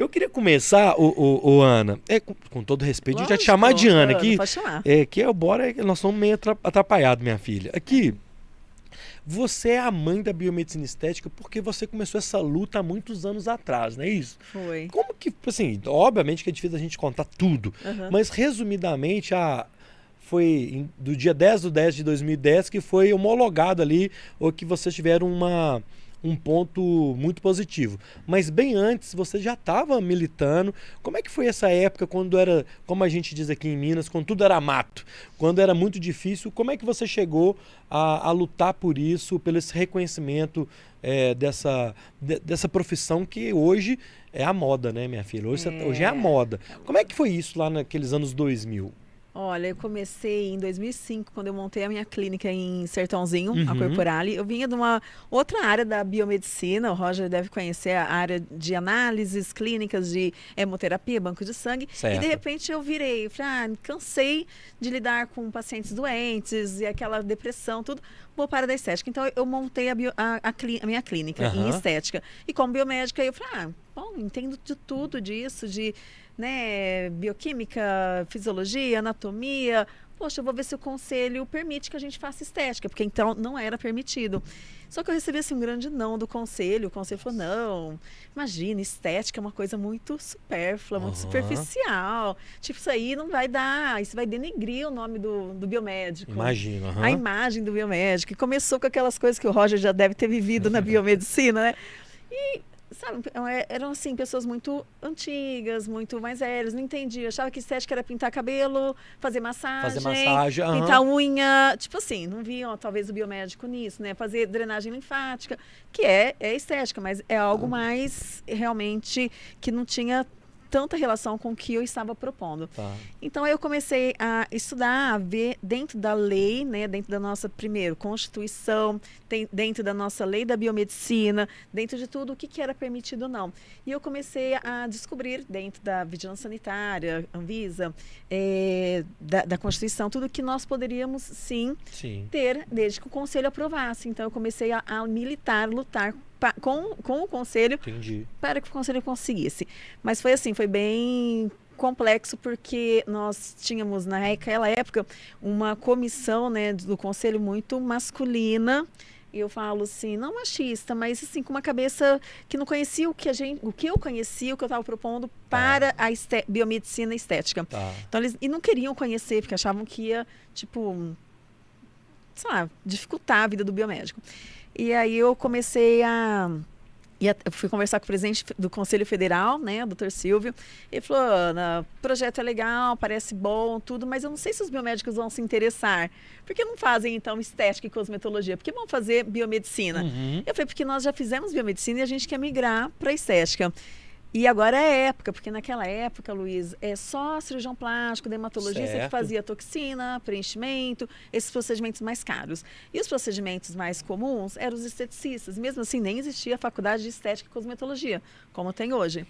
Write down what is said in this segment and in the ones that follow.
Eu queria começar, o, o, o Ana, é, com, com todo respeito, a gente vai te Lógico, chamar de Ana aqui. pode chamar. É, que é, bora, nós somos meio atra- atrapalhados, minha filha. Aqui, você é a mãe da biomedicina estética porque você começou essa luta há muitos anos atrás, não é isso? Foi. Como que, assim, obviamente que é difícil a gente contar tudo, Aham. mas resumidamente, a, foi do dia 10 do 10 de 2010 que foi homologado ali, ou que vocês tiveram uma, um ponto muito positivo. Mas bem antes, você já estava militando. Como é que foi essa época, quando era, como a gente diz aqui em Minas, quando tudo era mato, quando era muito difícil? Como é que você chegou a, a lutar por isso, pelo esse reconhecimento é, dessa, de- dessa profissão que hoje é a moda, né, minha filha? Hoje, É. hoje é a moda. Como é que foi isso lá naqueles anos 2000? Olha, eu comecei em 2005, quando eu montei a minha clínica em Sertãozinho, a Uhum. Corporale. Eu vinha de uma outra área da biomedicina, o Roger deve conhecer a área de análises clínicas, de hemoterapia, banco de sangue. E Certo. de repente eu virei, falei, ah, cansei de lidar com pacientes doentes e aquela depressão, tudo. Vou para da estética. Então eu montei a, bio- a- a a minha clínica em Aham. estética. E como biomédica, eu falei, ah, bom, entendo de tudo disso, de né, bioquímica, fisiologia, anatomia. Poxa, eu vou ver se o conselho permite que a gente faça estética, porque então não era permitido. Só que eu recebi assim, um grande não do conselho. O conselho falou: não, imagina, estética é uma coisa muito supérflua, muito Aham. superficial. Tipo, isso aí não vai dar, isso vai denegrir o nome do, do biomédico. Imagino. aham. A imagem do biomédico. E começou com aquelas coisas que o Roger já deve ter vivido na biomedicina, né? E, sabe, é- eram assim, pessoas muito antigas, muito mais velhas, não entendiam. Achava que estética era pintar cabelo, fazer massagem. Fazer massagem. aham. Pintar unha, tipo assim, não viam talvez o biomédico nisso, né? Fazer drenagem linfática, que é, é estética, mas é algo mais realmente que não tinha tanta relação com o que eu estava propondo. Tá. Então eu comecei a estudar, a ver dentro da lei, né, dentro da nossa primeiro Constituição, tem- dentro da nossa lei da biomedicina, dentro de tudo o que, que era permitido ou não. E eu comecei a descobrir dentro da vigilância sanitária, Anvisa, eh, da, da Constituição, tudo que nós poderíamos sim Sim. ter desde que o conselho aprovasse. Então eu comecei a, a militar, lutar pa- com, com o conselho Entendi. para que o conselho conseguisse. Mas foi assim, foi bem complexo porque nós tínhamos naquela época uma comissão, né, do conselho muito masculina. E eu falo assim, não machista, mas assim com uma cabeça que não conhecia o que a gente, o que eu conhecia, o que eu estava propondo para a esté- biomedicina estética. Tá. Então eles e não queriam conhecer porque achavam que ia tipo, sei lá, dificultar a vida do biomédico. E aí eu comecei a e eu fui conversar com o presidente do Conselho Federal, né, o doutor Silvio. Ele falou: Ana, o projeto é legal, parece bom, tudo, mas eu não sei se os biomédicos vão se interessar. Por que não fazem, então, estética e cosmetologia? Por que vão fazer biomedicina? Uhum. Eu falei: porque nós já fizemos biomedicina e a gente quer migrar para estética. E agora é época, porque naquela época, Luiz, é só cirurgião plástico, dermatologista Certo. que fazia toxina, preenchimento, esses procedimentos mais caros. E os procedimentos mais comuns eram os esteticistas. Mesmo assim, nem existia a faculdade de estética e cosmetologia, como tem hoje.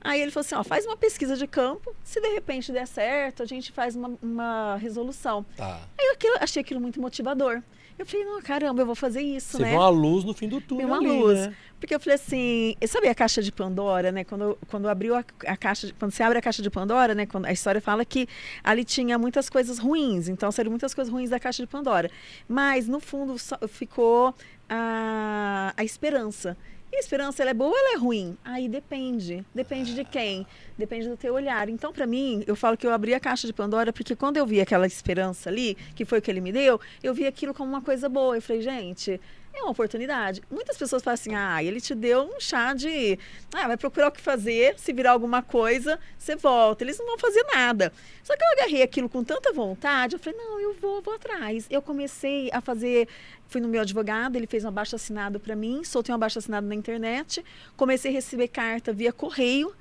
Aí ele falou assim, ó, faz uma pesquisa de campo, se de repente der certo, a gente faz uma, uma resolução. Tá. Aí eu aquilo- achei aquilo muito motivador. Eu falei, não, caramba, eu vou fazer isso, Você né? vê uma luz no fim do túnel. uma ali, luz. né? Porque eu falei assim, sabe a caixa de Pandora, né? Quando, quando abriu a, a caixa, de- quando você abre a caixa de Pandora, né? Quando a história fala que ali tinha muitas coisas ruins, então saíram muitas coisas ruins da caixa de Pandora. Mas no fundo só ficou a, a esperança. E a esperança, ela é boa ou ela é ruim? Aí depende. Depende de quem? Depende do teu olhar. Então, para mim, eu falo que eu abri a caixa de Pandora porque quando eu vi aquela esperança ali, que foi o que ele me deu, eu vi aquilo como uma coisa boa. Eu falei, gente, é uma oportunidade. Muitas pessoas falam assim: ah, ele te deu um chá de. Ah, vai procurar o que fazer, se virar alguma coisa, você volta. Eles não vão fazer nada. Só que eu agarrei aquilo com tanta vontade, eu falei: não, eu vou, vou atrás. Eu comecei a fazer. Fui no meu advogado, ele fez um abaixo assinado para mim, soltei um abaixo assinado na internet, comecei a receber carta via correio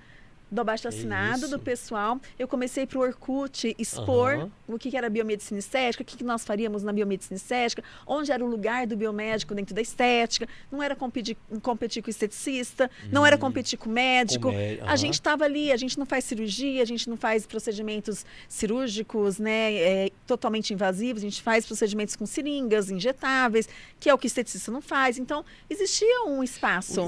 do abaixo assinado do pessoal. Eu comecei para o Orkut expor Aham. o que que era biomedicina estética, o que, que nós faríamos na biomedicina estética, onde era o lugar do biomédico dentro da estética. Não era competir, competir com o esteticista, não era competir com o médico. Hum. Com mé- A gente estava ali, a gente não faz cirurgia, a gente não faz procedimentos cirúrgicos, né, é, totalmente invasivos, a gente faz procedimentos com seringas injetáveis, que é o que o esteticista não faz. Então, existia um espaço.